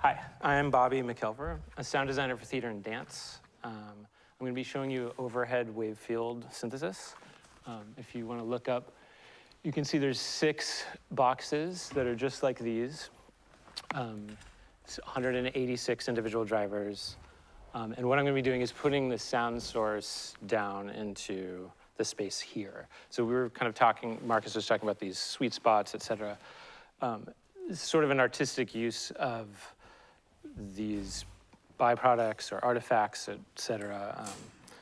Hi, I'm Bobby McElver, a sound designer for theater and dance. Um, I'm going to be showing you overhead wave field synthesis. Um, if you want to look up, you can see there's six boxes that are just like these. Um, 186 individual drivers. Um, and what I'm going to be doing is putting the sound source down into the space here. So we were kind of talking, Marcus was talking about these sweet spots, et cetera. Um, sort of an artistic use of these byproducts or artifacts, et cetera. Um,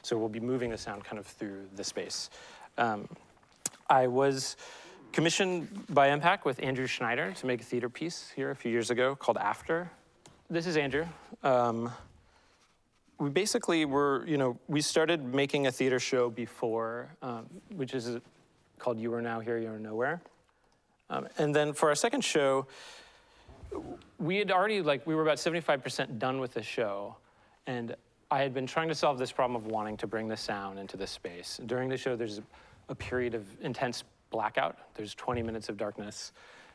so we'll be moving the sound kind of through the space. Um, I was commissioned by EMPAC with Andrew Schneider to make a theater piece here a few years ago called After. This is Andrew. Um, we basically were, you know, we started making a theater show before, um, which is called You Are Now Here, You Are Nowhere. Um, and then for our second show, we had already, like, we were about 75% done with the show. And I had been trying to solve this problem of wanting to bring the sound into the space. During the show, there's a period of intense blackout. There's 20 minutes of darkness.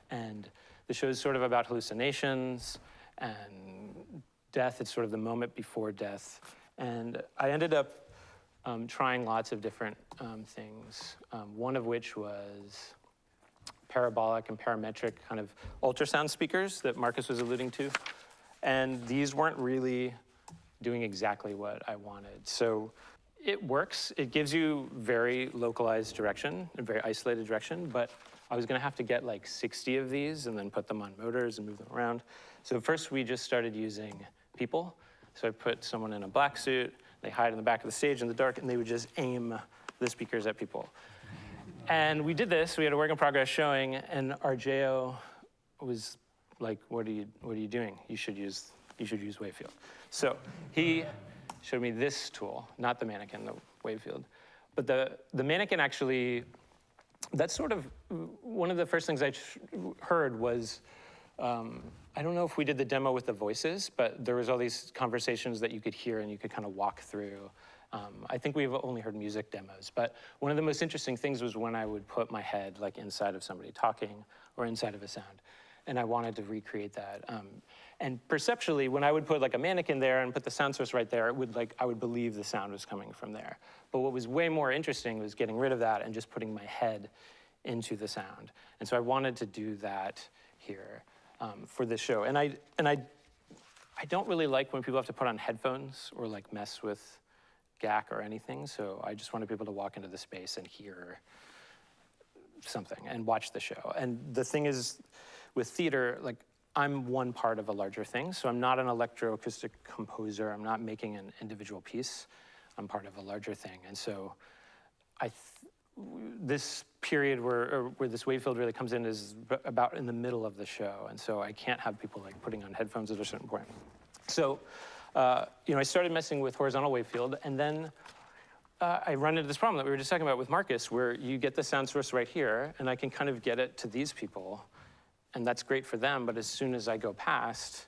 And the show is sort of about hallucinations and death. It's sort of the moment before death. And I ended up um, trying lots of different um, things, um, one of which was parabolic and parametric kind of ultrasound speakers that Marcus was alluding to. And these weren't really doing exactly what I wanted. So it works. It gives you very localized direction, a very isolated direction, but I was gonna have to get like 60 of these and then put them on motors and move them around. So first we just started using people. So I put someone in a black suit, they hide in the back of the stage in the dark, and they would just aim the speakers at people. And we did this, we had a work in progress showing, and our JO was like, what are you, what are you doing? You should use, you should use Wavefield. So he showed me this tool, not the mannequin, the Wavefield. But the, the mannequin actually, that's sort of, one of the first things I heard was, um, I don't know if we did the demo with the voices, but there was all these conversations that you could hear and you could kind of walk through. Um, I think we've only heard music demos, but one of the most interesting things was when I would put my head like inside of somebody talking or inside of a sound. And I wanted to recreate that. Um, and perceptually, when I would put like a mannequin there and put the sound source right there, it would like, I would believe the sound was coming from there. But what was way more interesting was getting rid of that and just putting my head into the sound. And so I wanted to do that here um, for this show. And I, and I, I don't really like when people have to put on headphones or like mess with GAC or anything. So I just wanted people to walk into the space and hear something and watch the show. And the thing is, with theater, like I'm one part of a larger thing. So I'm not an electroacoustic composer. I'm not making an individual piece. I'm part of a larger thing. And so I this period where, where this wave field really comes in is about in the middle of the show. And so I can't have people like putting on headphones at a certain point. So, uh, you know, I started messing with horizontal wave field and then uh, I run into this problem that we were just talking about with Marcus where you get the sound source right here and I can kind of get it to these people and that's great for them. But as soon as I go past,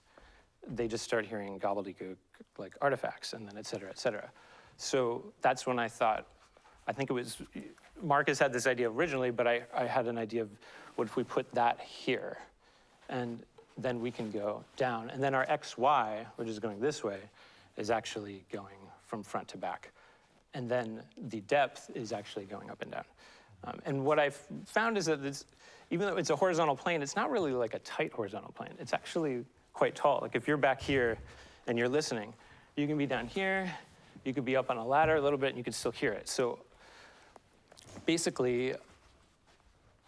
they just start hearing gobbledygook like artifacts and then et cetera, et cetera. So that's when I thought, I think it was Marcus had this idea originally, but I, I had an idea of what if we put that here? And then we can go down. And then our XY, which is going this way, is actually going from front to back. And then the depth is actually going up and down. Um, and what I've found is that even though it's a horizontal plane, it's not really like a tight horizontal plane. It's actually quite tall. Like if you're back here and you're listening, you can be down here, you could be up on a ladder a little bit and you can still hear it. So basically,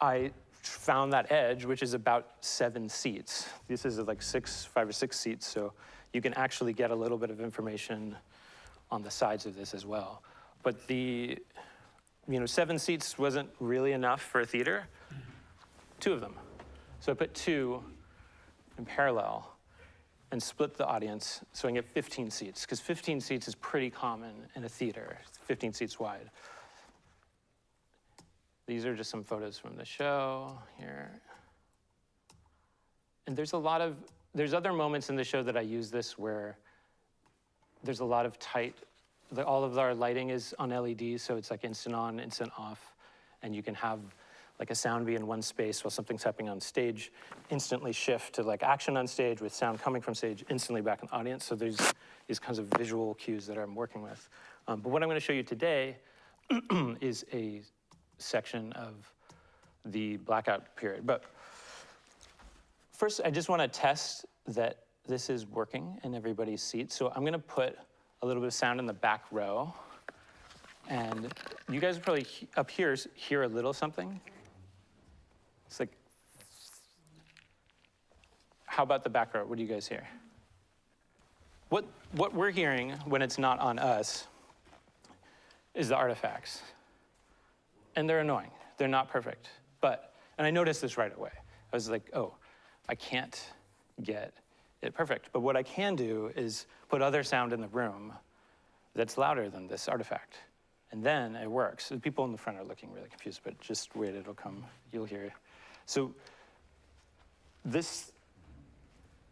I found that edge, which is about seven seats. This is like six, five or six seats, so you can actually get a little bit of information on the sides of this as well. But the, you know, seven seats wasn't really enough for a theater, two of them. So I put two in parallel and split the audience so I can get 15 seats, because 15 seats is pretty common in a theater, 15 seats wide. These are just some photos from the show here. And there's a lot of, there's other moments in the show that I use this where there's a lot of tight, all of our lighting is on LEDs, so it's like instant on, instant off. And you can have like a sound be in one space while something's happening on stage, instantly shift to like action on stage with sound coming from stage, instantly back in the audience. So there's these kinds of visual cues that I'm working with. Um, but what I'm going to show you today is a section of the blackout period. But first, I just want to test that this is working in everybody's seat. So I'm going to put a little bit of sound in the back row. And you guys probably up here hear a little something. It's like, how about the back row? What do you guys hear? What, what we're hearing when it's not on us is the artifacts. And they're annoying. They're not perfect. But, and I noticed this right away. I was like, oh, I can't get it perfect. But what I can do is put other sound in the room that's louder than this artifact. And then it works. The people in the front are looking really confused, but just wait, it'll come. You'll hear. So this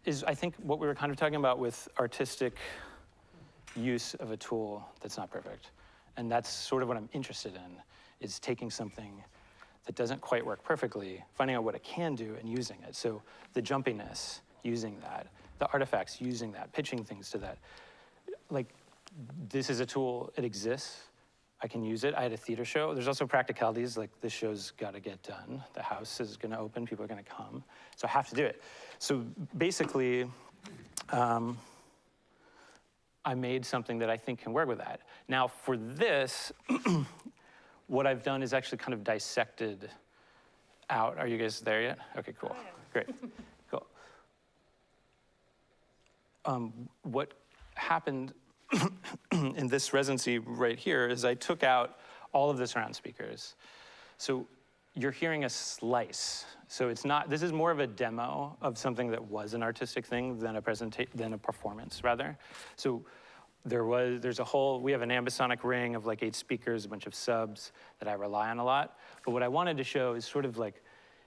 is, I think, what we were kind of talking about with artistic use of a tool that's not perfect. And that's sort of what I'm interested in, is taking something that doesn't quite work perfectly, finding out what it can do and using it. So the jumpiness, using that, the artifacts, using that, pitching things to that. Like, this is a tool, it exists. I can use it. I had a theater show. There's also practicalities, like this show's got to get done. The house is going to open, people are going to come. So I have to do it. So basically, um, I made something that I think can work with that. Now, for this, what I've done is actually kind of dissected out. Are you guys there yet? Okay, cool. Great. Cool. Um, what happened in this residency right here is I took out all of the surround speakers. So you're hearing a slice. So it's not, this is more of a demo of something that was an artistic thing than a presentation, than a performance rather. So there was, there's a whole, we have an ambisonic ring of like eight speakers, a bunch of subs that I rely on a lot. But what I wanted to show is sort of like,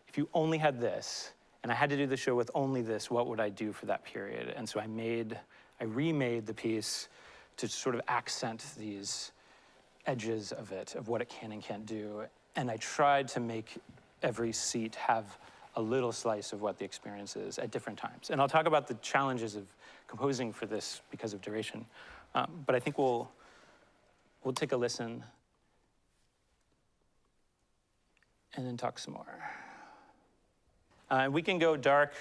if you only had this, and I had to do the show with only this, what would I do for that period? And so I made, I remade the piece to sort of accent these edges of it, of what it can and can't do. And I tried to make every seat have a little slice of what the experience is at different times. And I'll talk about the challenges of composing for this because of duration. Um, but I think we'll, we'll take a listen and then talk some more. Uh, we can go dark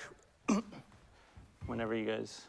whenever you guys.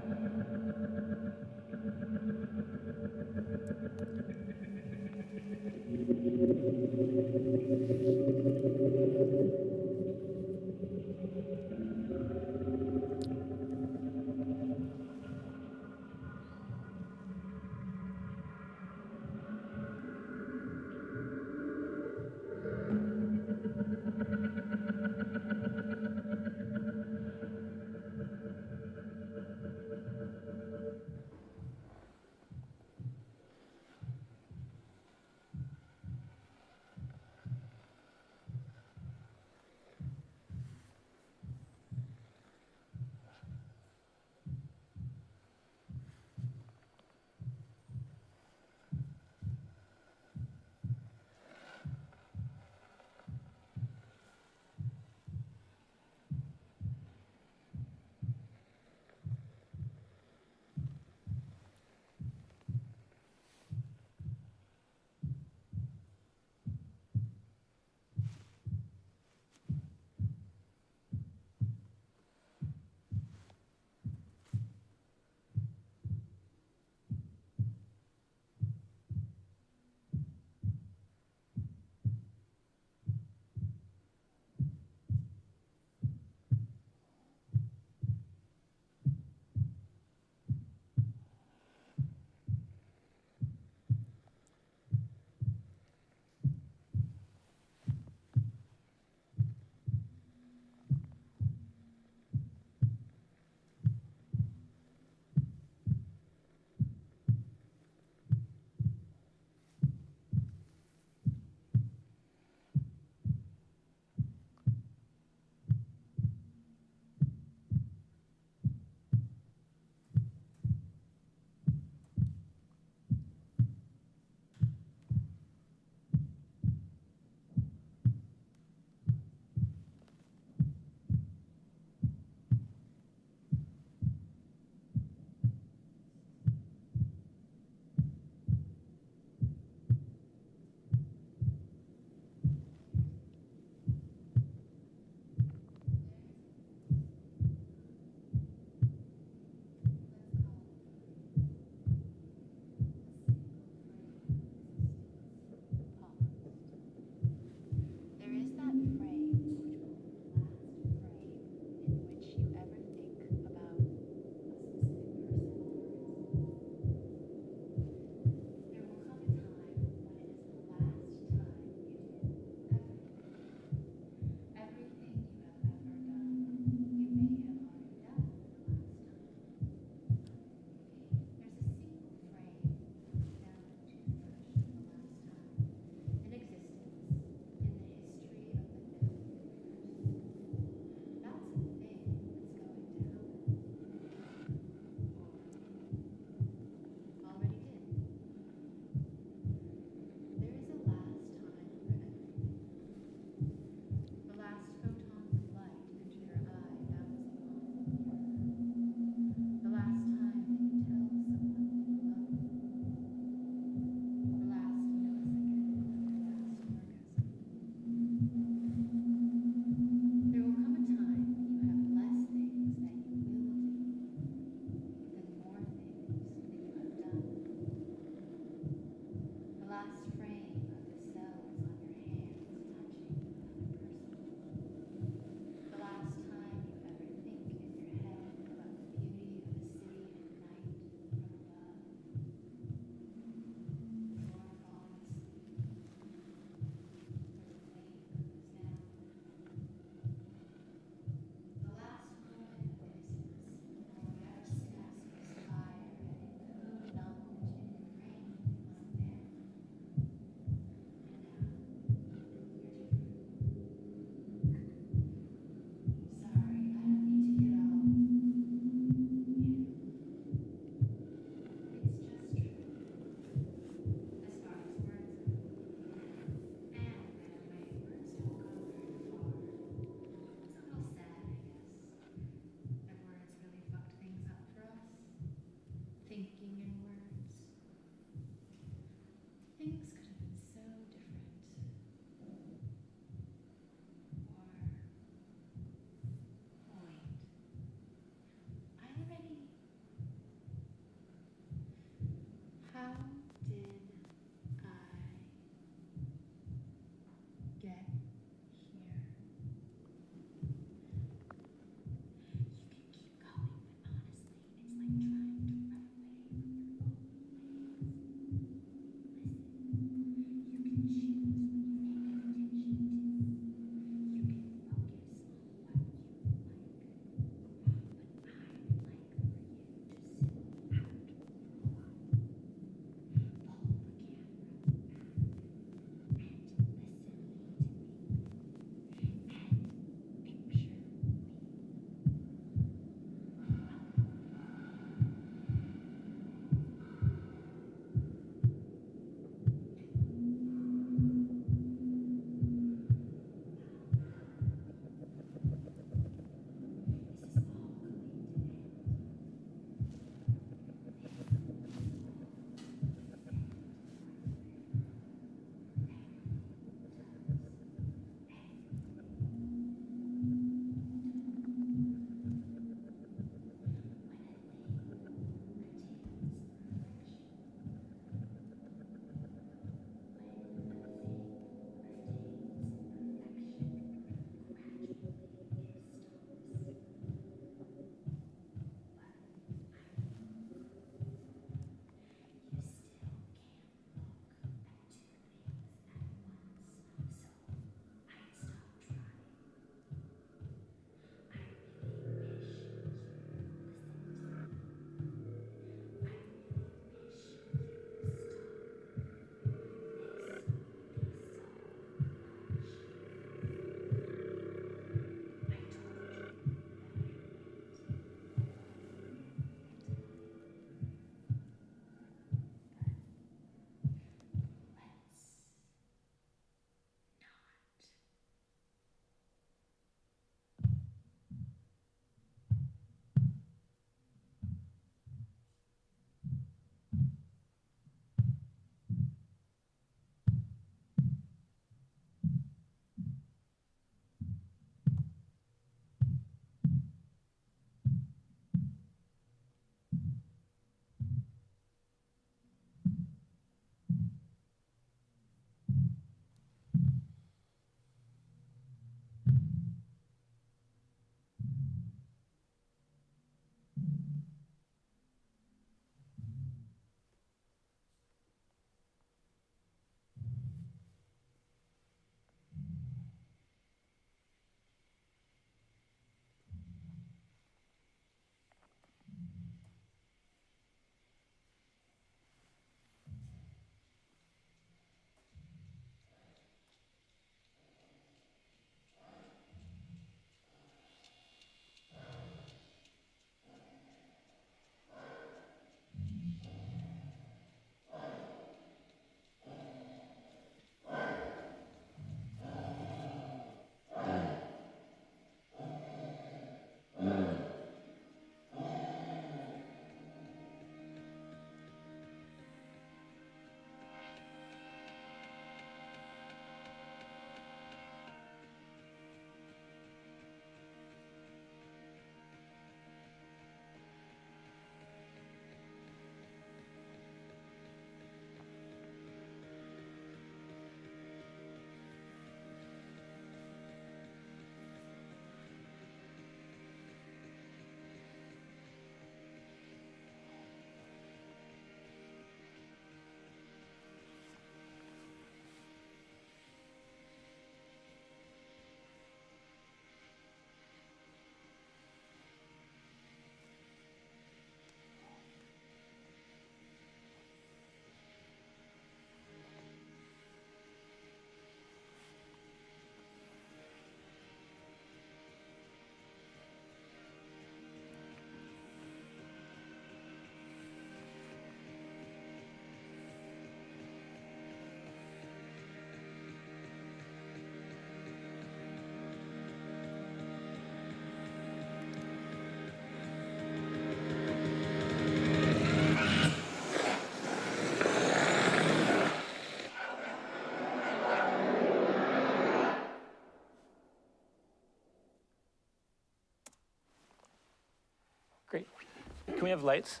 Can we have lights?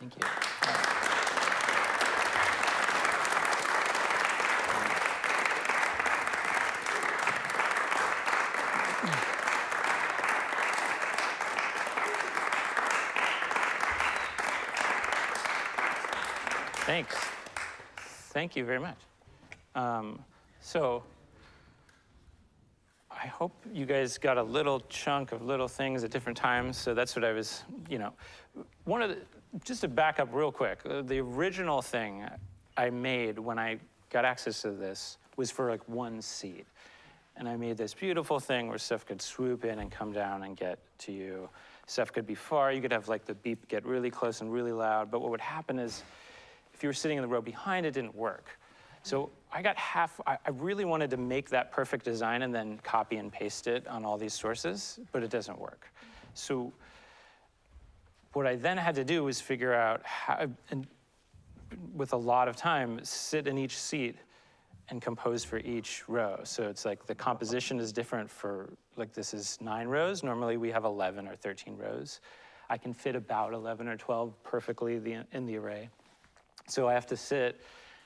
Thank you. Thanks. Thank you very much. Um, so, hope you guys got a little chunk of little things at different times. So that's what I was, you know, one of the, just to back up real quick, uh, the original thing I made when I got access to this was for like one seat. And I made this beautiful thing where stuff could swoop in and come down and get to you. Stuff could be far. You could have like the beep get really close and really loud. But what would happen is if you were sitting in the row behind, it didn't work. So I got half, I, I really wanted to make that perfect design and then copy and paste it on all these sources, but it doesn't work. So what I then had to do was figure out how, and with a lot of time, sit in each seat and compose for each row. So it's like the composition is different for, like this is nine rows. Normally we have 11 or 13 rows. I can fit about 11 or 12 perfectly the, in the array. So I have to sit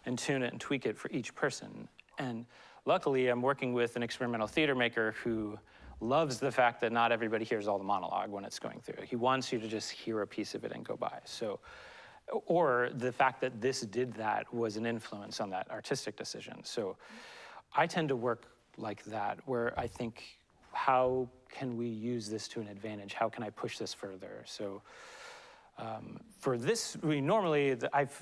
and tune it and tweak it for each person. And luckily, I'm working with an experimental theater maker who loves the fact that not everybody hears all the monologue when it's going through. He wants you to just hear a piece of it and go by. So, or the fact that this did that was an influence on that artistic decision. So I tend to work like that, where I think, how can we use this to an advantage? How can I push this further? So um, for this, we normally, I've,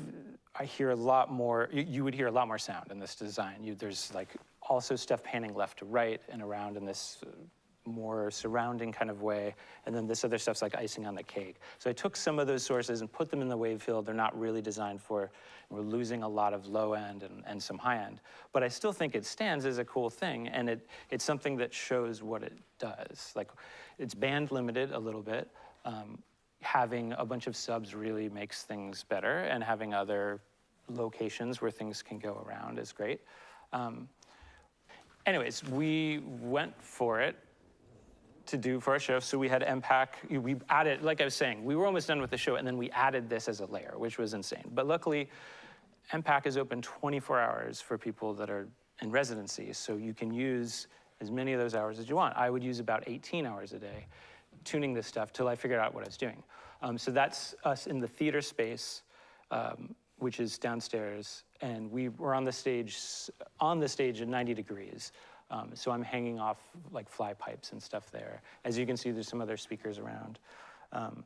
I hear a lot more, you, you, would hear a lot more sound in this design. You, there's like also stuff panning left to right and around in this uh, more surrounding kind of way. And then this other stuff's like icing on the cake. So I took some of those sources and put them in the wave field. They're not really designed for, we're losing a lot of low end and, and some high end. But I still think it stands as a cool thing. And it, it's something that shows what it does. Like it's band limited a little bit. Um, having a bunch of subs really makes things better, and having other locations where things can go around is great. Um, anyways, we went for it to do for our show. So we had EMPAC, we added, like I was saying, we were almost done with the show, and then we added this as a layer, which was insane. But luckily, EMPAC is open 24 hours for people that are in residency, so you can use as many of those hours as you want. I would use about 18 hours a day tuning this stuff till I figured out what I was doing. Um, so that's us in the theater space, um, which is downstairs, and we were on the stage on the stage at 90 degrees. Um, so I'm hanging off like fly pipes and stuff there. As you can see, there's some other speakers around. Um,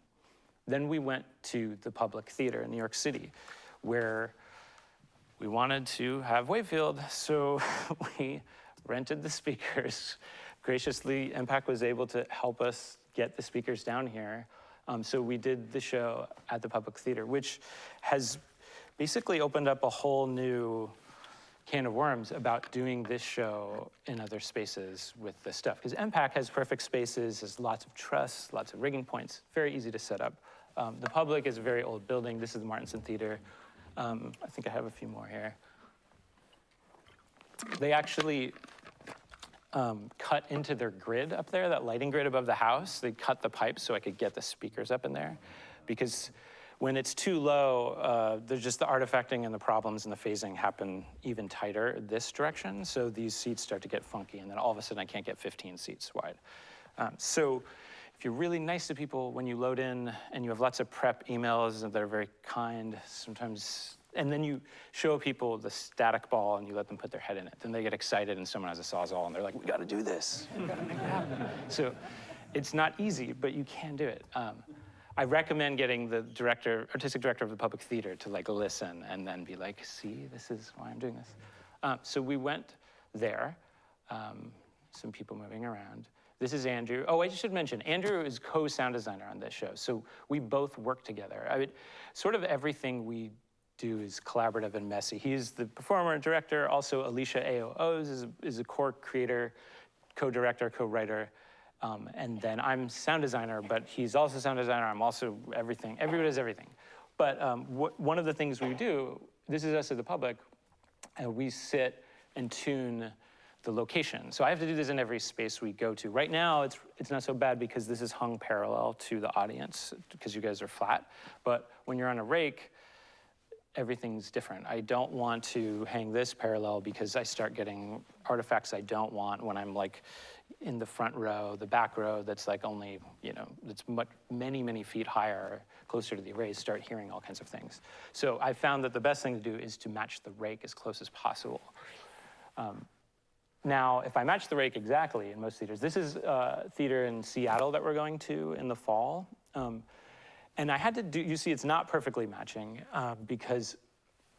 then we went to the public theater in New York City, where we wanted to have Wavefield, so we rented the speakers. Graciously, EMPAC was able to help us get the speakers down here. Um, so we did the show at the Public Theater, which has basically opened up a whole new can of worms about doing this show in other spaces with this stuff. Because EMPAC has perfect spaces, has lots of truss, lots of rigging points, very easy to set up. Um, the Public is a very old building. This is the Martinson Theater. Um, I think I have a few more here. They actually um, cut into their grid up there, that lighting grid above the house. They cut the pipes so I could get the speakers up in there. Because when it's too low, uh, there's just the artifacting and the problems and the phasing happen even tighter this direction. So these seats start to get funky, and then all of a sudden I can't get 15 seats wide. Um, so if you're really nice to people when you load in and you have lots of prep emails that are very kind, sometimes and then you show people the static ball and you let them put their head in it. Then they get excited and someone has a sawzall and they're like, we got to do this. We got to make it happen. so it's not easy, but you can do it. Um, I recommend getting the director, artistic director of the public theater to like listen and then be like, see, this is why I'm doing this. Um, so we went there, um, some people moving around. This is Andrew. Oh, I should mention, Andrew is co-sound designer on this show. So we both work together. I mean, sort of everything we do is collaborative and messy. He's the performer and director. Also, Alicia Ohs is, is a core creator, co-director, co-writer. Um, and then I'm sound designer, but he's also sound designer. I'm also everything. Everybody does everything. But um, one of the things we do, this is us as the public, and we sit and tune the location. So I have to do this in every space we go to. Right now, it's, it's not so bad because this is hung parallel to the audience because you guys are flat. But when you're on a rake, everything's different. I don't want to hang this parallel because I start getting artifacts I don't want when I'm like in the front row, the back row that's like only, you know, that's much, many, many feet higher, closer to the arrays, start hearing all kinds of things. So I found that the best thing to do is to match the rake as close as possible. Um, now, if I match the rake exactly in most theaters, this is uh, theater in Seattle that we're going to in the fall. Um, and I had to do, you see, it's not perfectly matching uh, because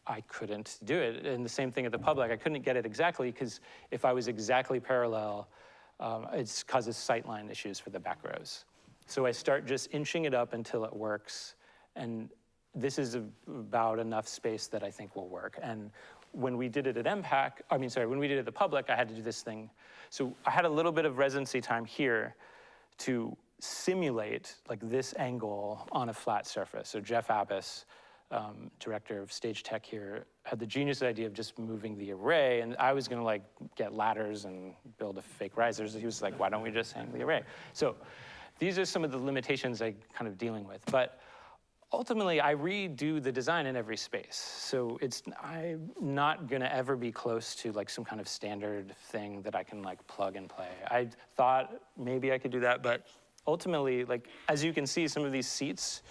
I couldn't do it. And the same thing at the public, I couldn't get it exactly because if I was exactly parallel, um, it causes sightline issues for the back rows. So I start just inching it up until it works. And this is about enough space that I think will work. And when we did it at EMPAC, I mean, sorry, when we did it at the public, I had to do this thing. So I had a little bit of residency time here to simulate like this angle on a flat surface. So Jeff Abbas, um, director of stage tech here, had the genius idea of just moving the array, and I was gonna like get ladders and build a fake risers. He was like, why don't we just hang the array? So these are some of the limitations I kind of dealing with. But ultimately, I redo the design in every space. So it's I'm not gonna ever be close to like some kind of standard thing that I can like plug and play. I thought maybe I could do that, but ultimately, like as you can see, some of these seats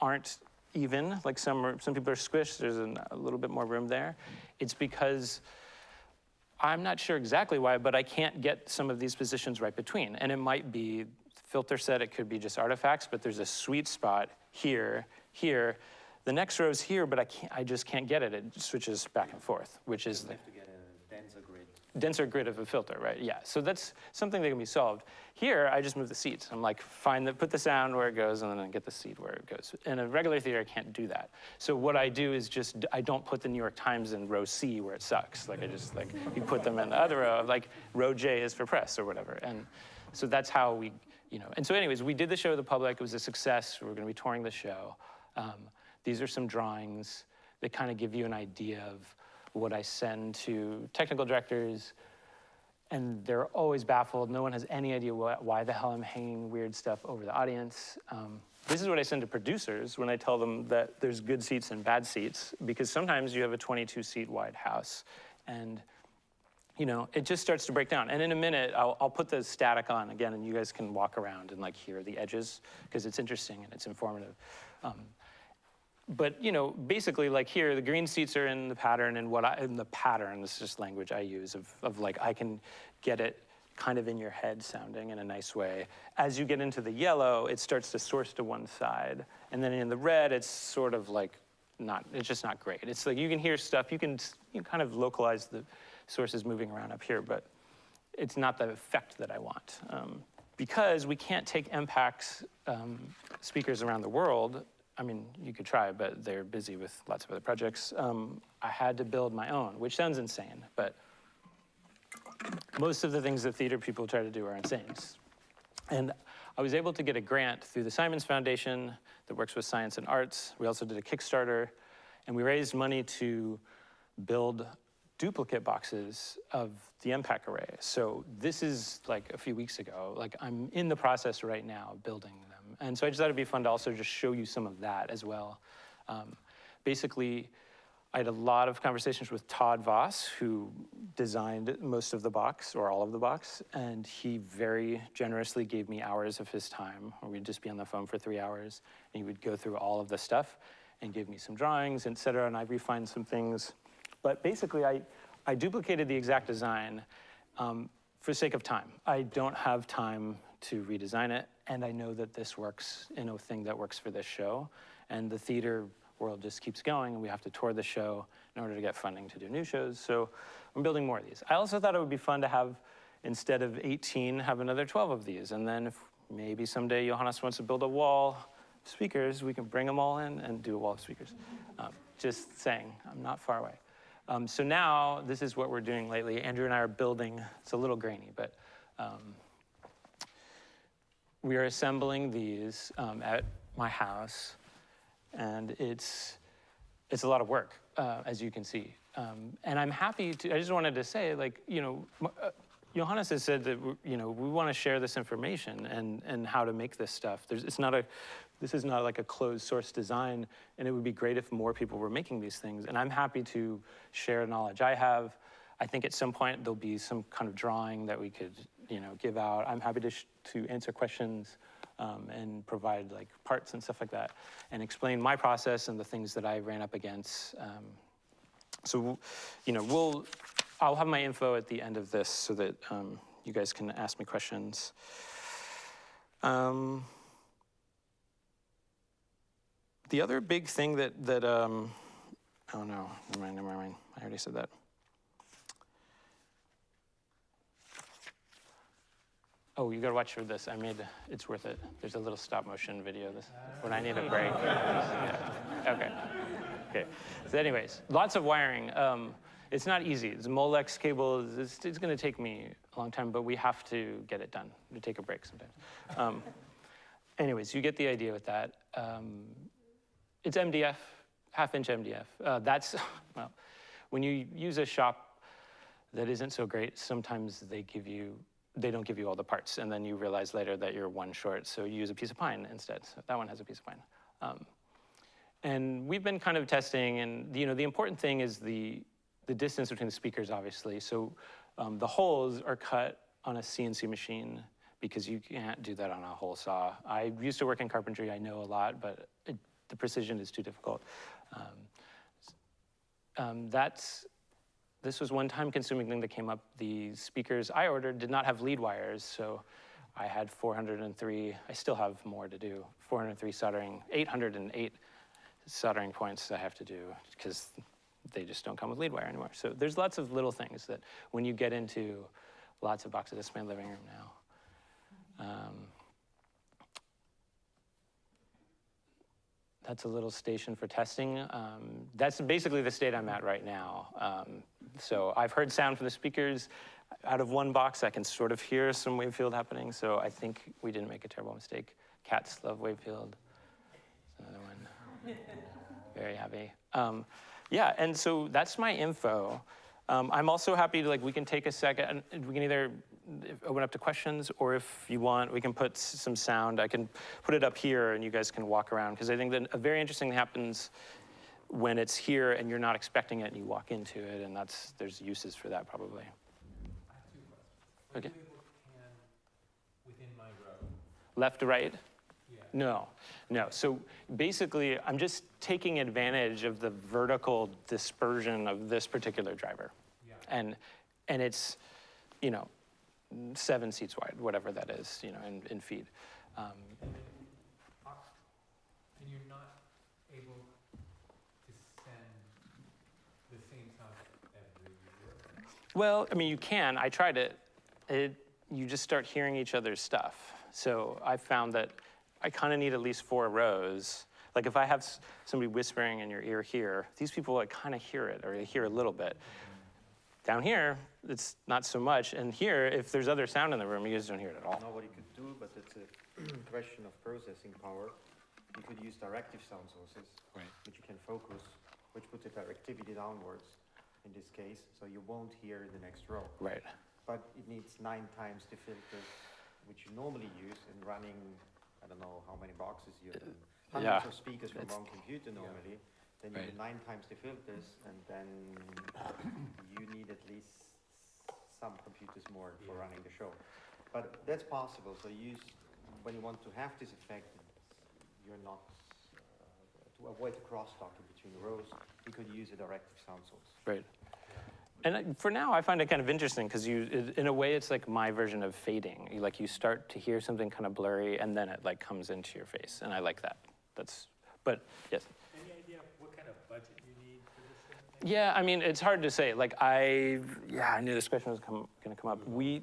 aren't even. Like some are, some people are squished. There's an, a little bit more room there. It's because I'm not sure exactly why, but I can't get some of these positions right between. And it might be filter set. It could be just artifacts. But there's a sweet spot here, here. The next row is here, but I can't. I just can't get it. It switches back and forth, which is the denser grid of a filter, right? Yeah, so that's something that can be solved. Here, I just move the seats. I'm like, find the, put the sound where it goes and then get the seat where it goes. In a regular theater, I can't do that. So what I do is just, I don't put the New York Times in row C where it sucks. Like I just, like, you put them in the other row, like row J is for press or whatever. And so that's how we, you know, and so anyways, we did the show to the public. It was a success. We're gonna be touring the show. Um, these are some drawings that kind of give you an idea of what I send to technical directors, and they're always baffled. No one has any idea wh why the hell I'm hanging weird stuff over the audience. Um, this is what I send to producers when I tell them that there's good seats and bad seats, because sometimes you have a 22 seat wide house, and you know, it just starts to break down. And in a minute, I'll, I'll put the static on again, and you guys can walk around and like hear the edges, because it's interesting and it's informative. Um, but you know, basically, like here, the green seats are in the pattern, and what I in the pattern. This is just language I use of of like I can get it kind of in your head sounding in a nice way. As you get into the yellow, it starts to source to one side, and then in the red, it's sort of like not. It's just not great. It's like you can hear stuff. You can you kind of localize the sources moving around up here, but it's not the effect that I want. Um, because we can't take EMPAC's um, speakers around the world I mean, you could try, but they're busy with lots of other projects. Um, I had to build my own, which sounds insane, but most of the things that theater people try to do are insane. And I was able to get a grant through the Simons Foundation that works with science and arts. We also did a Kickstarter, and we raised money to build duplicate boxes of the EMPAC array. So this is like a few weeks ago. Like I'm in the process right now building and so I just thought it'd be fun to also just show you some of that as well. Um, basically, I had a lot of conversations with Todd Voss, who designed most of the box, or all of the box, and he very generously gave me hours of his time, we'd just be on the phone for three hours, and he would go through all of the stuff and give me some drawings, et cetera, and I refined some things. But basically, I, I duplicated the exact design um, for sake of time. I don't have time to redesign it, and I know that this works in a thing that works for this show. And the theater world just keeps going, and we have to tour the show in order to get funding to do new shows. So I'm building more of these. I also thought it would be fun to have, instead of 18, have another 12 of these. And then if maybe someday Johannes wants to build a wall of speakers, we can bring them all in and do a wall of speakers. Um, just saying, I'm not far away. Um, so now, this is what we're doing lately. Andrew and I are building, it's a little grainy, but um, we are assembling these um, at my house, and it's, it's a lot of work, uh, as you can see. um, and I'm happy to, I just wanted to say, like, you know, uh, Johannes has said that, you know, we want to share this information and, and how to make this stuff. There's, it's not a, this is not like a closed source design, and it would be great if more people were making these things. And I'm happy to share knowledge I have. I think at some point there'll be some kind of drawing that we could, you know, give out. I'm happy to, to answer questions um, and provide like parts and stuff like that, and explain my process and the things that I ran up against. Um, so, you know, we'll, I'll have my info at the end of this so that um, you guys can ask me questions. Um, the other big thing that, that um, oh no, never mind, never mind. I already said that. Oh, you gotta watch for this. I made, it's worth it. There's a little stop motion video this, when I need a break. Yeah. Okay. Okay. So anyways, lots of wiring. Um, it's not easy. It's Molex cables. It's, it's going to take me a long time, but we have to get it done. We take a break sometimes. Um, anyways, you get the idea with that. Um, it's MDF, half inch MDF. Uh, that's, well, when you use a shop that isn't so great, sometimes they give you, they don't give you all the parts, and then you realize later that you're one short, so you use a piece of pine instead. So that one has a piece of pine. Um, and we've been kind of testing, and you know, the important thing is the the distance between the speakers, obviously. So um, the holes are cut on a CNC machine because you can't do that on a hole saw. I used to work in carpentry. I know a lot, but it, the precision is too difficult. Um, um, that's this was one time-consuming thing that came up. The speakers I ordered did not have lead wires, so I had 403. I still have more to do. 403 soldering, 808 soldering points I have to do because they just don't come with lead wire anymore. So there's lots of little things that when you get into lots of boxes, this is my living room now. Um, that's a little station for testing. Um, that's basically the state I'm at right now. Um, so I've heard sound from the speakers. Out of one box, I can sort of hear some wave field happening. So I think we didn't make a terrible mistake. Cats love wave field. Another one. Very happy. Um, yeah, and so that's my info. Um, I'm also happy to like we can take a second and we can either open up to questions or if you want we can put some sound. I can put it up here and you guys can walk around because I think that a very interesting thing happens when it's here and you're not expecting it and you walk into it and that's there's uses for that probably. I have two questions. Okay. you able to pan within my row? Left to right? Yeah. No, no. So basically, I'm just taking advantage of the vertical dispersion of this particular driver. Yeah. And, and it's, you know, seven seats wide, whatever that is, you know, in, in feet. Um, And then, are- and you're not able to send the same sound everywhere? Well, I mean, you can. I tried it. It, you just start hearing each other's stuff. So I found that I kind of need at least four rows. Like if I have somebody whispering in your ear here, these people like kind of hear it or they hear a little bit. Down here, it's not so much. And here, if there's other sound in the room, you guys don't hear it at all. Nobody could do, but it's a question of processing power. You could use directive sound sources, Right. which you can focus, which put the directivity downwards in this case, so you won't hear the next row. Right. But it needs nine times the filters which you normally use in running, I don't know how many boxes you have, Uh, yeah, hundreds of speakers from one computer normally. Then you Right. need nine times the filters, and then you need at least some computers more for Yeah. running the show. But that's possible, so you use, when you want to have this effect, you're not, to avoid the crosstalk in between rows, you could use a directive sound source. Right. And uh, for now, I find it kind of interesting because you, in a way, it's like my version of fading. You, like you start to hear something kind of blurry, and then it like comes into your face, and I like that. That's, but yes. Any idea what kind of budget you need for this thing? Yeah, I mean, it's hard to say. Like I, yeah, I knew this question was come, gonna come up. We,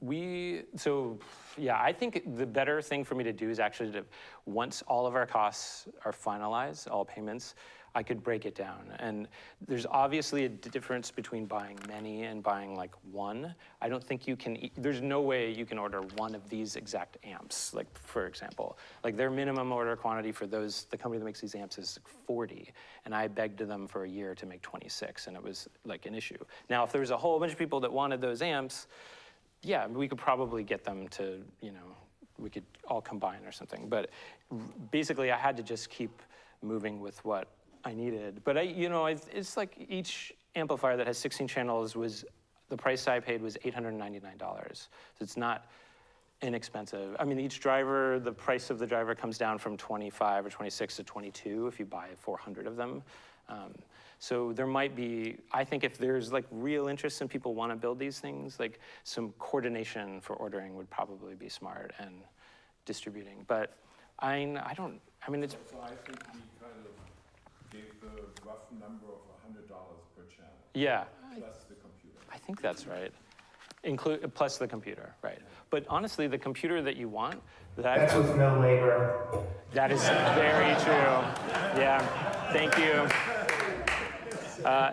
we, so, yeah, I think the better thing for me to do is actually to, once all of our costs are finalized, all payments, I could break it down. And there's obviously a difference between buying many and buying like one. I don't think you can, there's no way you can order one of these exact amps, like for example. Like their minimum order quantity for those, the company that makes these amps is 40. And I begged them for a year to make 26 and it was like an issue. Now, if there was a whole bunch of people that wanted those amps, yeah, we could probably get them to, you know, we could all combine or something. But basically, I had to just keep moving with what I needed. But I, you know, it's, like each amplifier that has 16 channels was, the price I paid was $899. So it's not inexpensive. I mean, each driver, the price of the driver comes down from 25 or 26 to 22 if you buy 400 of them. Um, so there might be, I think if there's like real interest and people want to build these things, like some coordination for ordering would probably be smart and distributing. But I, I don't, I mean, it's, So I think we kind of gave the rough number of a hundred dollars per channel, yeah, plus the computer. I think that's right. Include, plus the computer, right. But honestly, the computer that you want, that I've That's with no labor. That is very true. Yeah, thank you. Uh,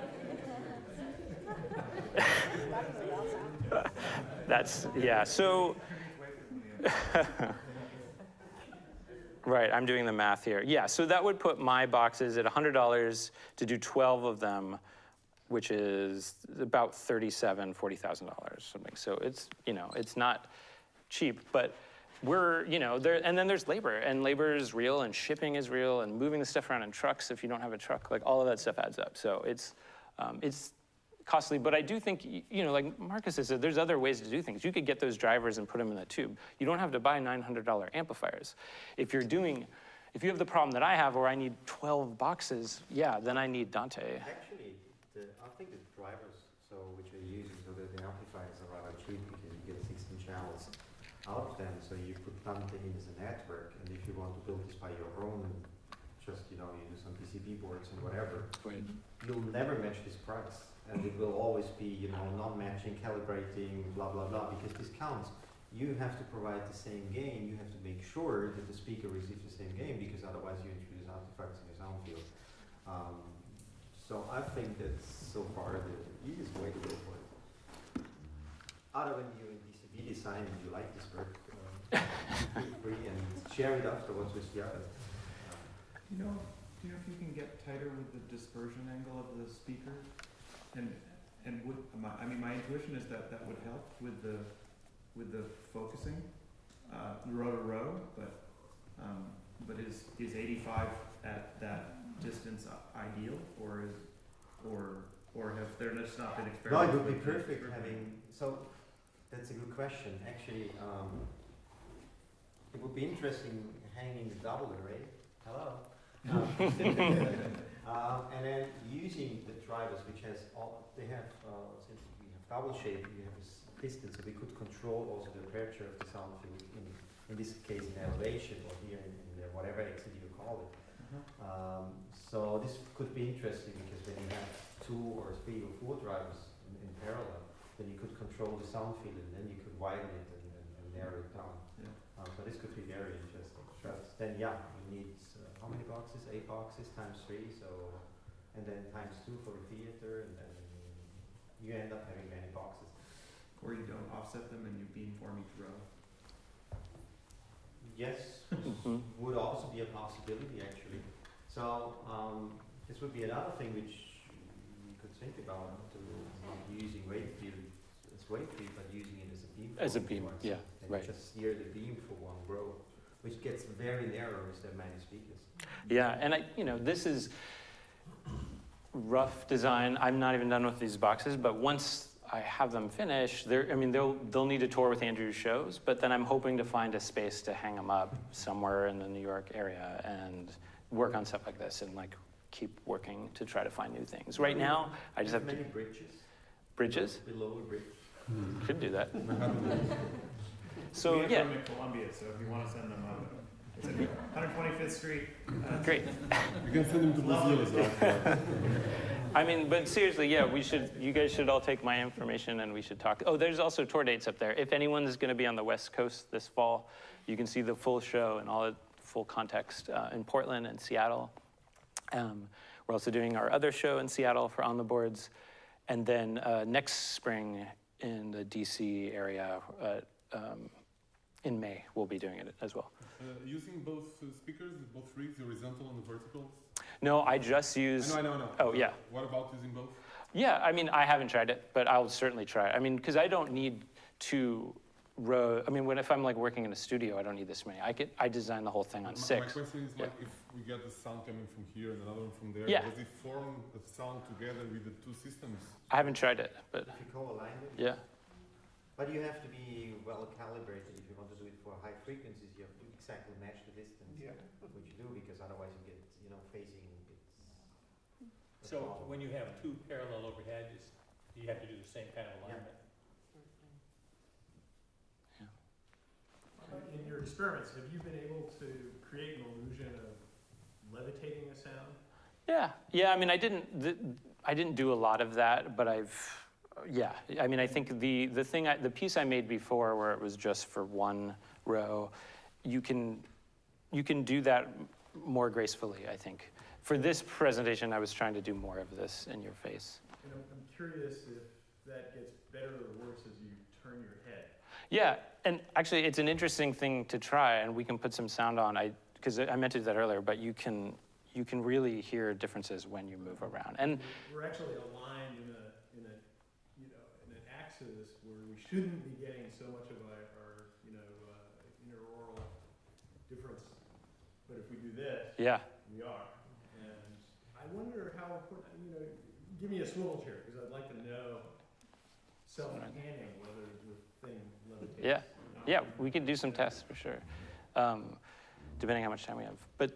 That's, yeah, so. Right, I'm doing the math here. Yeah, so that would put my boxes at $100 to do 12 of them, which is about $37,000, $40,000, something. So it's, you know, it's not cheap, but we're, you know, there, and then there's labor, and labor is real, and shipping is real, and moving the stuff around in trucks if you don't have a truck, like all of that stuff adds up. So it's, um, it's costly, but I do think, you know, like Marcus said, there's other ways to do things. You could get those drivers and put them in the tube. You don't have to buy $900 amplifiers. If you're doing, if you have the problem that I have where I need 12 boxes, yeah, then I need Dante. Actually, the, I think the drivers, so which we're using, so that the amplifiers are rather cheap because you get 16 channels out of them. So you put Dante in as a network, and if you want to build this by your own, just you know, you do some PCB boards and whatever, you'll never match this price, and it will always be you know non-matching, calibrating, blah blah blah, because this counts. You have to provide the same gain. You have to make sure that the speaker receives the same gain, because otherwise you introduce artifacts in your sound field. Um, so I think that's so far the easiest way to go for it. Other when you in PCB design and you like this work, free and share it afterwards with the others. You know, do you know if you can get tighter with the dispersion angle of the speaker? And, and would, my, I mean, my intuition is that that would help with the, with the focusing, uh, row to row, but, um, but is, is eighty-five at that distance ideal, or is, or, or have there just not been experiments? No, it would be perfect having, so, that's a good question, actually, um, it would be interesting hanging the double array, hello? Um, Um, and then using the drivers, which has all, they have, uh, since we have double shape, we have a piston, so we could control also the aperture of the sound field in, in this case in elevation or here in, in the whatever exit you call it. Uh-huh. Um, so this could be interesting because when you have two or three or four drivers in, in parallel, then you could control the sound field and then you could widen it and, and, and narrow it down. Yeah. Um, so this could be very interesting. But then yeah, you need uh, how many boxes? Eight boxes times three. So and then times two for the theater, and then you end up having many boxes. Or you don't offset them and you beamform each row? Yes, Mhm. would also be a possibility actually. So um, this would be another thing which we could think about to not using wave field as wave field, but using it as a beam. As a beam, once, yeah, and right. Just steer the beam for one row, which gets very narrow if there are many speakers. Yeah, and I, you know, this is rough design. I'm not even done with these boxes, but once I have them finished, they're, I mean, they'll, they'll need a tour with Andrew's shows, but then I'm hoping to find a space to hang them up somewhere in the New York area and work on stuff like this and like keep working to try to find new things. Right now, I just have to, many bridges. bridges, Below a bridge. could do that. So, We have yeah, room in Columbia, so if you wanna send them up, 125th Street. uh, great. You can send them to Brazil as well. I mean, but seriously, yeah, we should, you guys should all take my information and we should talk. Oh, there's also tour dates up there. If anyone's going to be on the West Coast this fall, you can see the full show and all the full context uh, in Portland and Seattle. Um, We're also doing our other show in Seattle for On the Boards. And then uh, next spring in the DC area, uh, um, in May, we'll be doing it as well. Uh, using both uh, speakers, both rigs, horizontal and the vertical? No, I just I use. know, I know, I know. Oh, yeah. What about using both? Yeah, I mean, I haven't tried it, but I'll certainly try. I mean, because I don't need two row. I mean, when if I'm like working in a studio, I don't need this many. I could I design the whole thing on My- six. My question is Yeah. like if we get the sound coming from here and another one from there, Yeah. does it form the sound together with the two systems? I haven't tried it, but If you co-align them. yeah, But you have to be well calibrated if you want to do it for high frequencies. You have to exactly match the distance, Yeah. which you do because otherwise you get, you know, phasing. It's hmm. So problem. when you have two parallel overhead, it's, you have to do the same kind of alignment? Yeah. In your experiments, have you been able to create an illusion of levitating a sound? yeah, yeah. I mean, I didn't th- I didn't do a lot of that, but I've yeah. I mean, I think the the thing I, the piece I made before, where it was just for one row, you can you can do that more gracefully. I think for this presentation, I was trying to do more of this in your face. And I'm, I'm curious if that gets better or worse as you turn your head. Yeah, and actually, it's an interesting thing to try, and we can put some sound on. I because I meant to do that earlier, but you can you can really hear differences when you move around. And We're actually aligned in a, in a, you know, in an axis where we shouldn't be getting so much of our, our you know, uh, interaural difference. But if we do this, yeah, we are. And I wonder how important, you know, give me a swivel chair, because I'd like to know self-panning whether the thing levitates. Yeah. yeah, we could do some tests for sure, um, depending how much time we have. But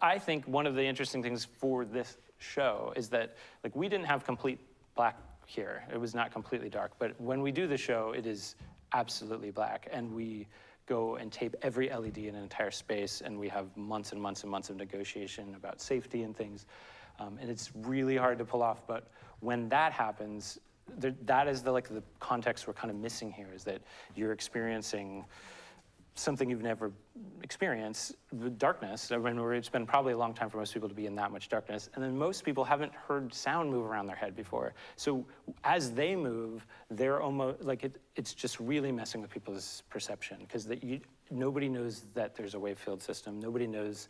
I think one of the interesting things for this show is that like we didn't have complete black here. It was not completely dark. But when we do the show, it is absolutely black, and we go and tape every LED in an entire space, and we have months and months and months of negotiation about safety and things. Um, and it's really hard to pull off. But when that happens, there, that is the like the context we're kind of missing here is that you're experiencing something you've never experienced, the darkness. I mean, it's been probably a long time for most people to be in that much darkness. And then most people haven't heard sound move around their head before. So as they move, they're almost like it, it's just really messing with people's perception because nobody knows that there's a wave field system. Nobody knows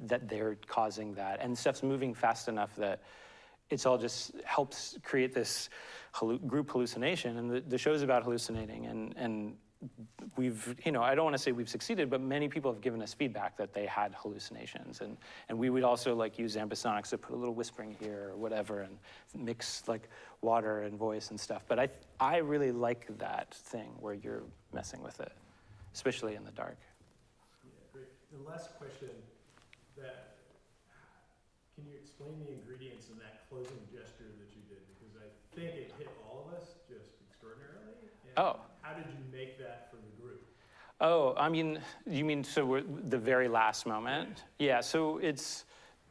that they're causing that. And stuff's moving fast enough that it's all just helps create this group hallucination. And the, the show's about hallucinating. And, and we've, you know, I don't want to say we've succeeded, but many people have given us feedback that they had hallucinations. And, and we would also like use ambisonics to put a little whispering here or whatever and mix like water and voice and stuff. But I, I really like that thing where you're messing with it, especially in the dark. Yeah, great. The last question, that, can you explain the ingredients in that closing gesture that you did? Because I think it hit all of us just extraordinarily. Oh. How did you make that for the group? Oh, I mean, you mean so we're, the very last moment? Yeah, so it's,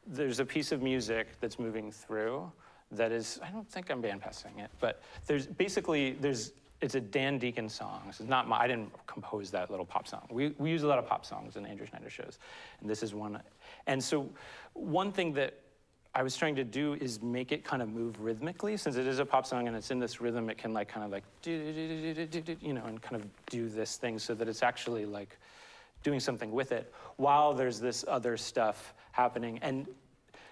there's a piece of music that's moving through that is, I don't think I'm bandpassing it, but there's basically, there's, it's a Dan Deacon song. This is not my, I didn't compose that little pop song. We, we use a lot of pop songs in Andrew Schneider shows, and this is one. And so one thing that I was trying to do is make it kind of move rhythmically. Since it is a pop song and it's in this rhythm, it can like kind of like, you know, and kind of do this thing so that it's actually like doing something with it while there's this other stuff happening. And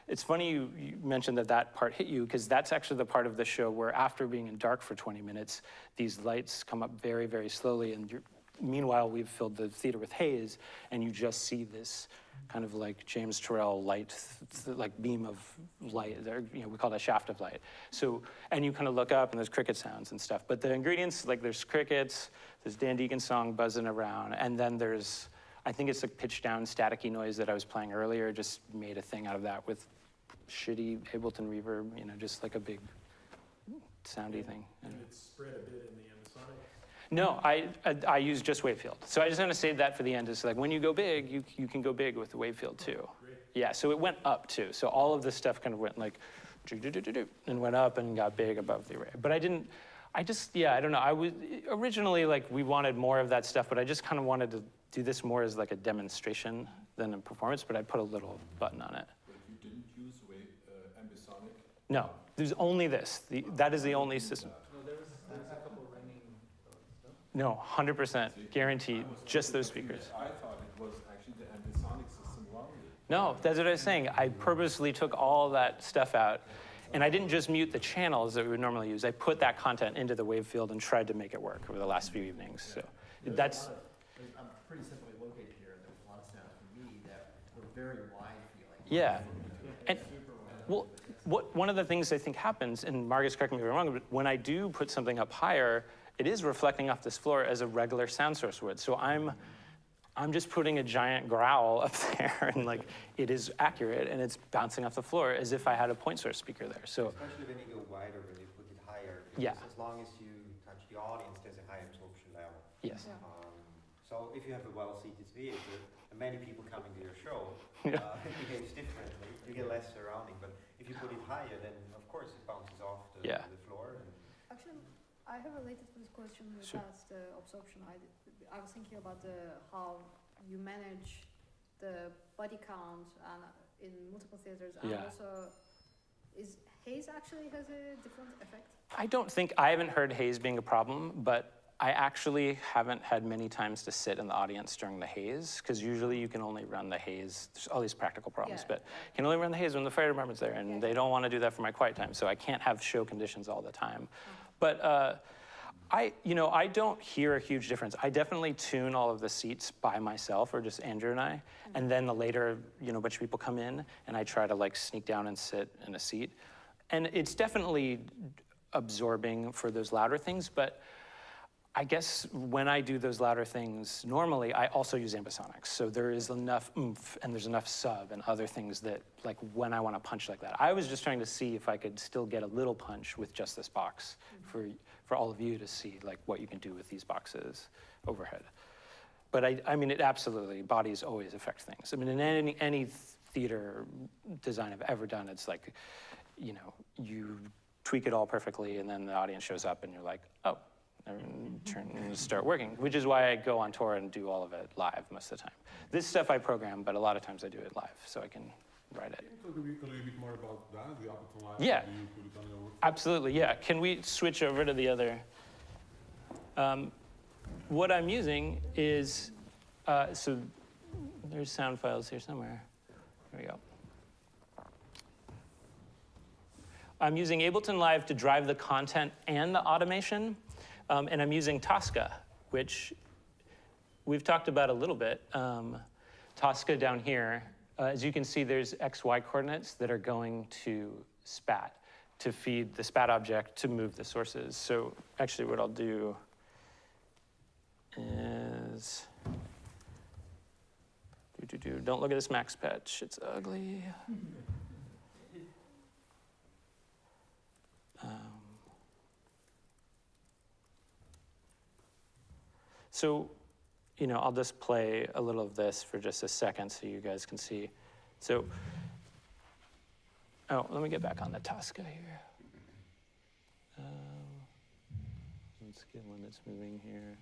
it's funny you, you mentioned that that part hit you because that's actually the part of the show where after being in dark for 20 minutes, these lights come up very, very slowly. And meanwhile, we've filled the theater with haze and you just see this kind of like James Turrell light, like beam of light. There, you know, we call it a shaft of light. So, and you kind of look up and there's cricket sounds and stuff. But the ingredients, like there's crickets, there's Dan Deacon song buzzing around, and then there's, I think it's a pitch down staticky noise that I was playing earlier. Just made a thing out of that with shitty Ableton reverb. You know, just like a big soundy thing. And it's spread a bit in the. No, I, I, I use just Wavefield. So I just want to save that for the end. It's like when you go big, you, you can go big with the Wavefield too. Great. Yeah, so it went up too. So all of this stuff kind of went like, and went up and got big above the array. But I didn't, I just, yeah, I don't know. I was, originally like we wanted more of that stuff, but I just kind of wanted to do this more as like a demonstration than a performance, but I put a little button on it. But you didn't use wave, uh, No, there's only this. The, that is the only system. No, there was, there was a couple ringing, No, 100% guaranteed, just those speakers. I thought it was actually the ambisonic system. No, that's what I was saying. I purposely took all that stuff out. And I didn't just mute the channels that we would normally use. I put that content into the wave field and tried to make it work over the last few evenings. So that's, There's- I'm pretty simply located here, and there's a lot of sound for me that were very wide feeling. yeah. And, well, what, one of the things I think happens, and Marcus, correct me if I'm wrong, but when I do put something up higher, it is reflecting off this floor as a regular sound source would. So I'm, I'm just putting a giant growl up there, and like it is accurate, and it's bouncing off the floor as if I had a point source speaker there. So Especially when you go wider, when you put it higher. Yeah. As long as you touch the audience, there's a high absorption level. yes, Um, So if you have a well-seated theater, and many people coming to your show, Yeah. uh, it behaves differently. You get less surrounding, but if you put it higher, then of course it bounces off the, Yeah. the floor. And Actually, I have related to this question Sure. regards the absorption. I, I was thinking about the, how you manage the body count and uh, in multiple theaters and Yeah. also is haze actually has a different effect? I don't think I haven't heard haze being a problem, but I actually haven't had many times to sit in the audience during the haze because usually you can only run the haze. There's all these practical problems, Yeah, but you can only run the haze when the fire department's there, and Yeah. they don't want to do that for my quiet time, so I can't have show conditions all the time. But uh, I, you know, I don't hear a huge difference. I definitely tune all of the seats by myself, or just Andrew and I, mm-hmm. and then the later, you know, a bunch of people come in, and I try to like sneak down and sit in a seat, and it's definitely absorbing for those louder things, but. I guess when I do those louder things, normally I also use ambisonics. So there is enough oomph and there's enough sub and other things that, like when I want to punch like that. I was just trying to see if I could still get a little punch with just this box mm-hmm. for, for all of you to see like what you can do with these boxes overhead. But I, I mean, it absolutely, bodies always affect things. I mean, in any, any theater design I've ever done, it's like, you know, you tweak it all perfectly and then the audience shows up and you're like, oh, and turn and start working, which is why I go on tour and do all of it live most of the time. This stuff I program, but a lot of times I do it live, so I can write it. Can you talk a, bit, a little bit more about that, the Live? Yeah. Do you put it on your Absolutely, yeah. Can we switch over to the other? Um, what I'm using is, uh, so there's sound files here somewhere. There we go. I'm using Ableton Live to drive the content and the automation, um, and I'm using Tosca, which we've talked about a little bit. Um, Tosca down here, uh, as you can see, there's XY coordinates that are going to SPAT to feed the SPAT object to move the sources. So actually what I'll do is, do, do, do, don't look at this max patch, it's ugly. Um, So, you know, I'll just play a little of this for just a second so you guys can see. So, oh, let me get back on the Tosca here. Um, let's get one that's moving here.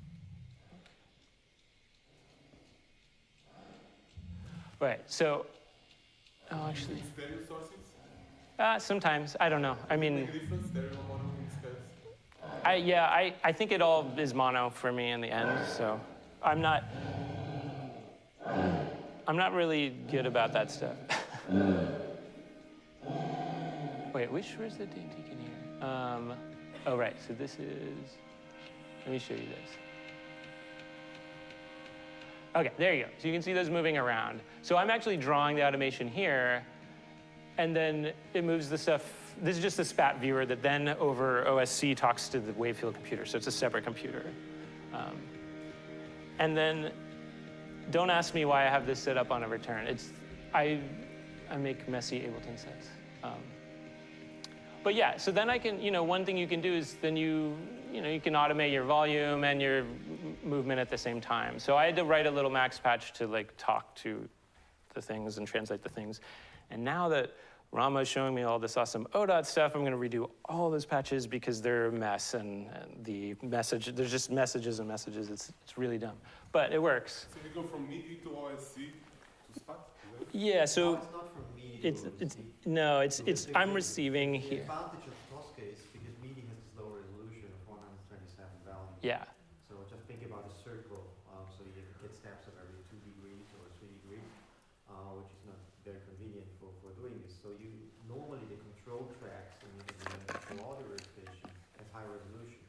Right, so, oh, actually, Stereo sources? uh, sometimes, I don't know. I mean, Make a difference, stereo, mono, mixed case? I, yeah, I, I think it all is mono for me in the end, so I'm not, I'm not really good about that stuff. Wait, which, where's the D deacon here? Um, oh, right, so this is, let me show you this. Okay, there you go. So you can see those moving around. So I'm actually drawing the automation here, and then it moves the stuff. This is just the SPAT viewer that then over OSC talks to the Wavefield computer, so it's a separate computer. Um, and then, don't ask me why I have this set up on a return. It's, I, I make messy Ableton sets. Um, but yeah, so then I can, you know, one thing you can do is then you, you know, you can automate your volume and your movement at the same time. So I had to write a little max patch to like talk to the things and translate the things. And now that Rama's showing me all this awesome ODOT stuff, I'm gonna redo all those patches because they're a mess and, and the message, there's just messages and messages. It's, it's really dumb, but it works. So we go from MIDI to OSC to SPAT? Is that? Yeah, No, so it's not from MIDI MIDI It's, will it's, receive. no, it's, So it's, the- I'm the- receiving The here. advantage of Tosca is because MIDI has this low resolution of 127 values. Yeah, So just think about a circle, um, so you get steps of every two degrees or three degrees, uh, which is not very convenient for, for doing this. So you, normally the control tracks in the, in the control audio workstation have high resolution.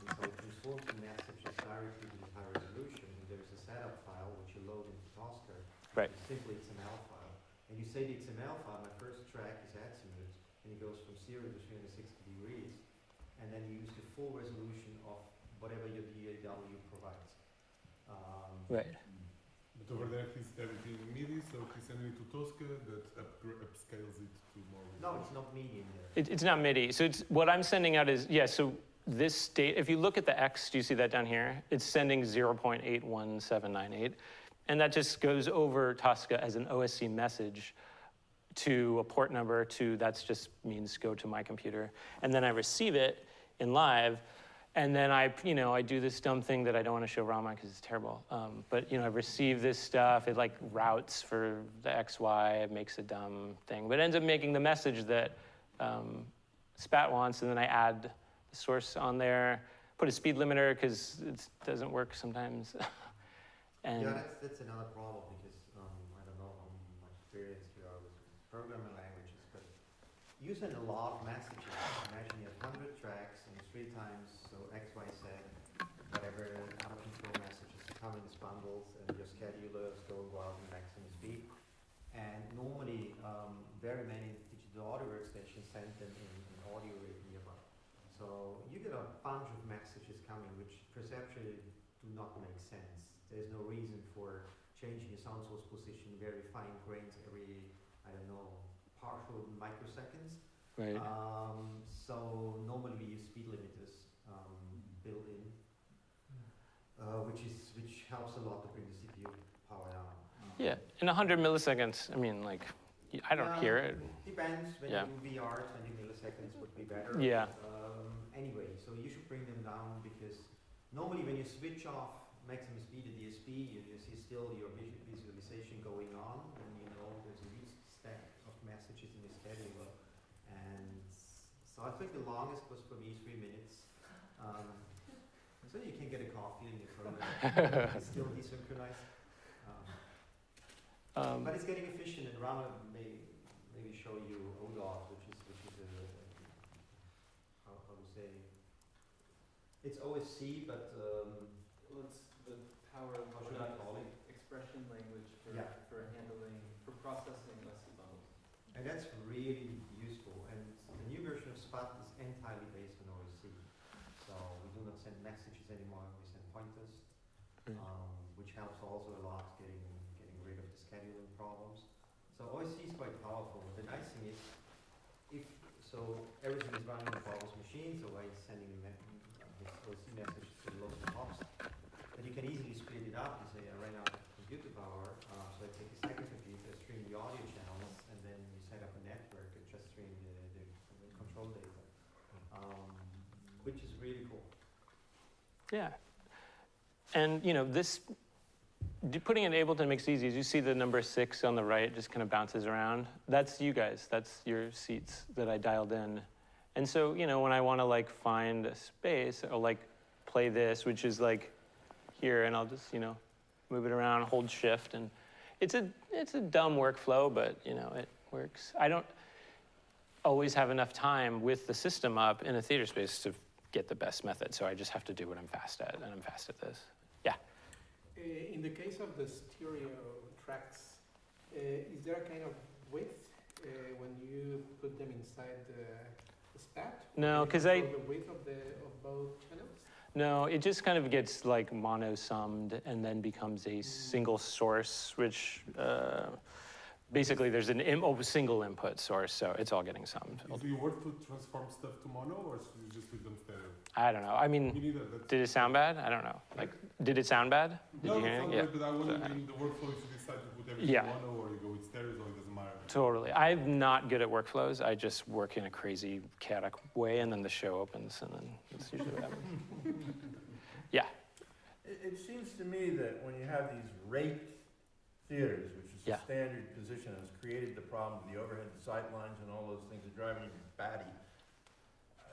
And so it transforms the messages directly to this high resolution, and there's a setup file which you load into Tosca. Right. It's simply XML file. And you say the XML file, my first track is azimuth, and it goes from zero to three hundred sixty degrees, and then you use the full resolution of whatever your DAW provides. Um, right. But over there, he's everything in MIDI, so he's sending it to Tosca that upgra- upscales it to more. No, it's not medium there. It, it's not MIDI. So it's, what I'm sending out is, yeah, so this state, if you look at the X, do you see that down here? It's sending 0.81798. And that just goes over Tosca as an OSC message to a port number to, that's just means go to my computer. And then I receive it in live. And then I, you know, I do this dumb thing that I don't want to show Rama because it's terrible. Um, but, you know, I receive this stuff. It like routes for the XY. It makes a dumb thing. But it ends up making the message that um, Spat wants. And then I add the source on there, put a speed limiter because it doesn't work sometimes. and Yeah, that's, that's another problem because, um, I don't know how much experience you are with programming languages, but you send a lot of messages. Imagine you have hundred tracks and three times, so X, Y, Z, whatever other control messages come in bundles and your scheduler is going wild in maximum speed. And normally, um, very many digital audio workstations send them in, in audio nearby. So you get a bunch of messages coming which perceptually do not make sense. There's no reason for changing your sound source position very fine grains every, I don't know, partial microseconds. right. Um, so normally we use speed limiters um, built in, uh, which is which helps a lot to bring the CPU power down. Yeah, in 100 milliseconds, I mean, like, I don't Yeah. hear it. Depends. When Yeah. you do VR, 20 milliseconds would be better. Yeah. Um, anyway, so you should bring them down because normally when you switch off maximum speed at DSP, you, you see still your visu- visualization going on, and you know there's a huge stack of messages in the scheduler. And so I think the longest was for me three minutes. Um, so you can get a coffee in your phone. it's still desynchronized. Um, Um, but it's getting efficient, and Rama may maybe show you ODOT, which is which is a how, how to say it's OSC, but um, Well, it's the power of How should I call it? expression language for, Yeah. for handling, for processing OSC bundles. And that's really useful. And the new version of Spat is entirely based on OSC, so we do not send messages anymore. We send pointers, um, which helps also a lot getting getting rid of the scheduling problems. So OSC is quite powerful. The nice thing is, if so, everything is running on Bob's machine, so I'm sending me- uh, this OSC message to the local host. But you can easily split it up. You say, I ran out of computer power, uh, so I take a second computer, stream the audio channels, and then you set up a network and just stream the, the, the control data, um, which is really cool. Yeah. And, you know, this, putting in Ableton makes it easy. As you see the number six on the right just kind of bounces around. That's you guys. That's your seats that I dialed in. And so, you know, when I want to like find a space or like play this, which is like here, and I'll just, you know, move it around, hold shift. And it's a, it's a dumb workflow, but, you know, it works. I don't always have enough time with the system up in a theater space to get the best method. So I just have to do what I'm fast at, and I'm fast at this. Yeah? in the case of the stereo tracks, uh, is there a kind of width uh, when you put them inside the, the spat? No, because I- The width of the, of both channels? No, it just kind of gets like mono summed and then becomes a single source, which uh, basically there's an Im- oh, single input source, so it's all getting summed. Is it worth to transform stuff to mono, or should you just leave them stereo? I don't know. I mean, Me neither. Did it sound bad? I don't know. Like, did it sound bad? Did no, you hear it's anything? not Yeah. good, but I wonder So- in the workflow if you decide to put everything Yeah. mono or you go with stereo, so it doesn't matter. Totally. I'm not good at workflows. I just work in a crazy, chaotic way, and then the show opens, and then that's usually what happens. yeah. It, it seems to me that when you have these rate theaters, which is Yeah. the standard position, has created the problem with the overhead sight lines and all those things that driving you batty.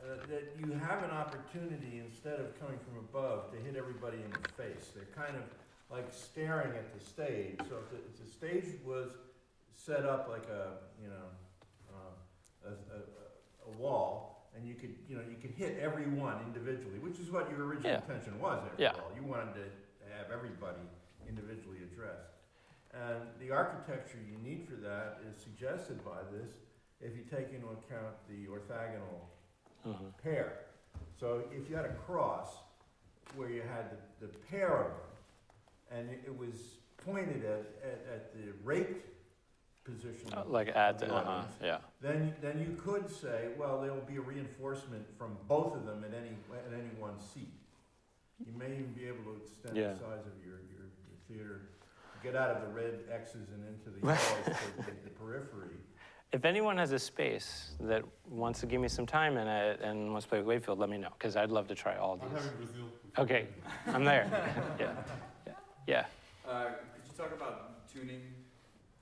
Uh, that you have an opportunity, instead of coming from above, to hit everybody in the face. They're kind of like staring at the stage. So if the, if the stage was set up like a, you know, uh, a, a, a- a wall, and you could, you know, you could hit everyone individually, which is what your original Yeah. intention was, after Yeah. all. You wanted to have everybody individually addressed. And the architecture you need for that is suggested by this, if you take into account the orthogonal Mhm. pair. So if you had a cross where you had the, the pair of them, and it, it was pointed at, at, at the rate position. Uh, Like at, the uh-huh, yeah. Then, then you could say, well, there will be a reinforcement from both of them at any, at any one seat. You may even be able to extend Yeah. the size of your, your, your theater, get out of the red X's and into the yellows to the, the periphery. If anyone has a space that wants to give me some time in it and wants to play with Wavefield, let me know, because I'd love to try all I'm these. having Brazil. Okay, I'm there. Yeah, yeah, yeah. Uh, could you talk about tuning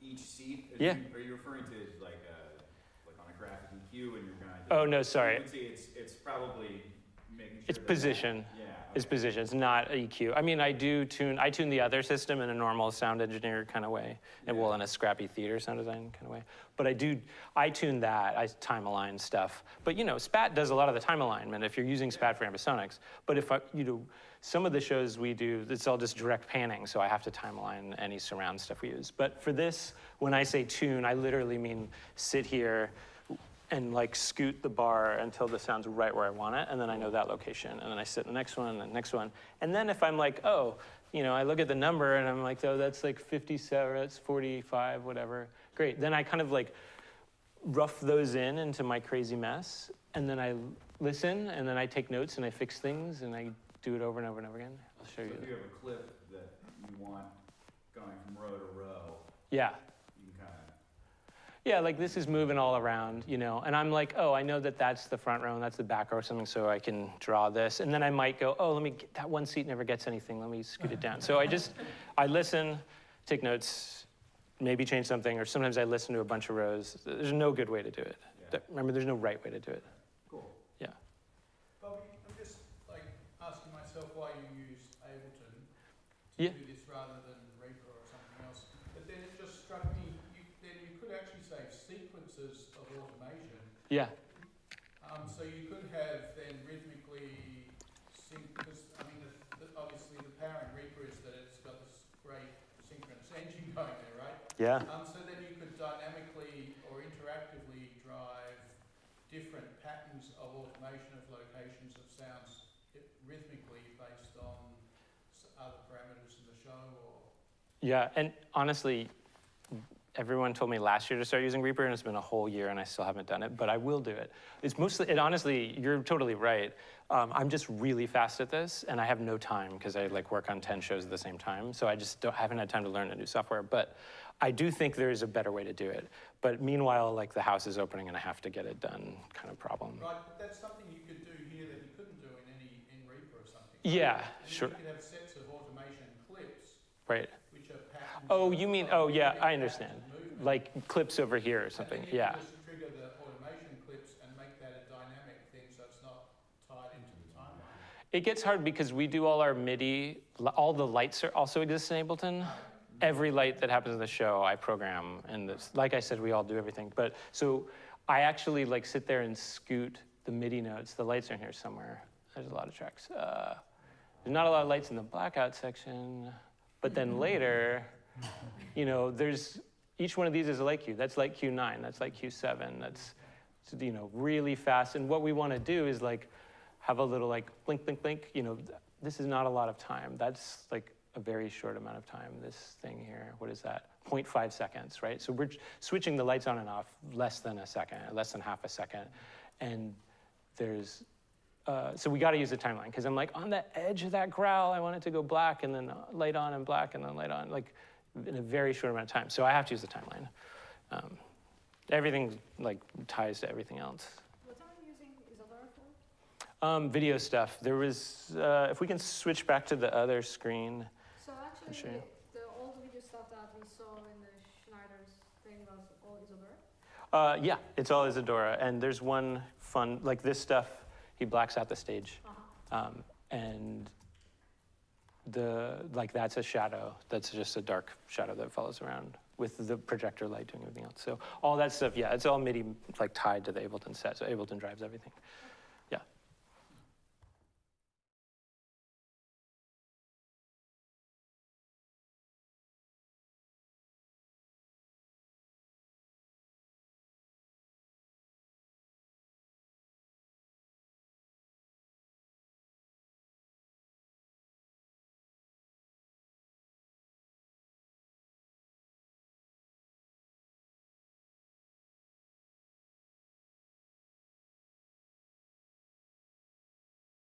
each seat? Are Yeah. you- Are you referring to like, uh, like on a graphic EQ and you're gonna? Oh, no, sorry. It's, it's probably making sure. It's that- position. Yeah. It's position, it's not EQ. I mean, I do tune, I tune the other system in a normal sound engineer kind of way, and well, in a scrappy theater sound design kind of way. But I do, I tune that, I time align stuff. But you know, SPAT does a lot of the time alignment if you're using SPAT for ambisonics. But if I, you know, some of the shows we do, it's all just direct panning, so I have to time align any surround stuff we use. But for this, when I say tune, I literally mean sit here, and like scoot the bar until the sound's right where I want it, and then I know that location, and then I sit in the next one, and the next one, and then if I'm like, oh, you know, I look at the number and I'm like, oh, that's like 57, that's 45, whatever, great. Then I kind of like rough those in into my crazy mess, and then I listen, and then I take notes and I fix things, and I do it over and over and over again. I'll show So you. if you have a clip that you want going from row to row, Yeah. you can kind of, Yeah, like this is moving all around, you know, and I'm like, oh, I know that that's the front row and that's the back row or something, so I can draw this. And then I might go, oh, let me, get, that one seat never gets anything, let me scoot it down. So I just, I listen, take notes, maybe change something, or sometimes I listen to a bunch of rows. There's no good way to do it. yeah, Remember, there's no right way to do it. cool. Yeah. Bobby, I'm just like asking myself why you use Ableton to Yeah. do this rather than Reaper or something else. But then it just struck me, you, then you could actually save sequences of automation. Yeah, Um, so you could have then rhythmically sync, because I mean, the, the, obviously the power in Reaper is that it's got this great synchronous engine going there, right? yeah. Um, so then you could dynamically or interactively drive different patterns of automation of locations of sounds rhythmically based on s- other parameters in the show or. Yeah, and honestly, everyone told me last year to start using Reaper, and it's been a whole year, and I still haven't done it. But I will do it. It's mostly, and honestly, you're totally right. Um, I'm just really fast at this, and I have no time because I like work on ten shows at the same time. So I just don't, haven't had time to learn a new software. But I do think there is a better way to do it. But meanwhile, like the house is opening, and I have to get it done, kind of problem. Right, but that's something you could do here that you couldn't do in any, in Reaper or something. Yeah, And sure. You could have sets of automation clips Right. which are. Oh, you mean? Oh, yeah. I understand. Like clips over here or something. And then you Yeah. can just trigger the automation clips and make that a dynamic thing so it's not tied into the timeline. It gets hard because we do all our MIDI, all the lights are also exist in Ableton. Every light that happens in the show, I program, and this, like I said, we all do everything. But so I actually like sit there and scoot the MIDI notes. The lights are in here somewhere. There's a lot of tracks. Uh, there's not a lot of lights in the blackout section, but then later, you know, there's each one of these is a light cue. That's like Q9, That's like Q7, That's you know really fast. And what we want to do is like have a little like blink, blink, blink. You know, this is not a lot of time. That's like a very short amount of time. This thing here, what is that? 0.5 seconds, right? So we're switching the lights on and off less than a second, less than half a second, and there's. Uh, so we got to use the timeline because I'm like on the edge of that growl. I want it to go black and then uh, light on and black and then light on, like in a very short amount of time. So I have to use the timeline. Um, everything like ties to everything else. What are you using Isadora for? Um, video stuff. There was, uh, if we can switch back to the other screen. So actually, the old video stuff that we saw in the Schneider's thing was all Isadora? Uh, yeah, it's all Isadora, and there's one fun, like this stuff, he blacks out the stage. Uh-huh. Um, and the, like that's a shadow, that's just a dark shadow that follows around with the projector light doing everything else. So all that stuff, yeah, it's all MIDI like tied to the Ableton set, so Ableton drives everything.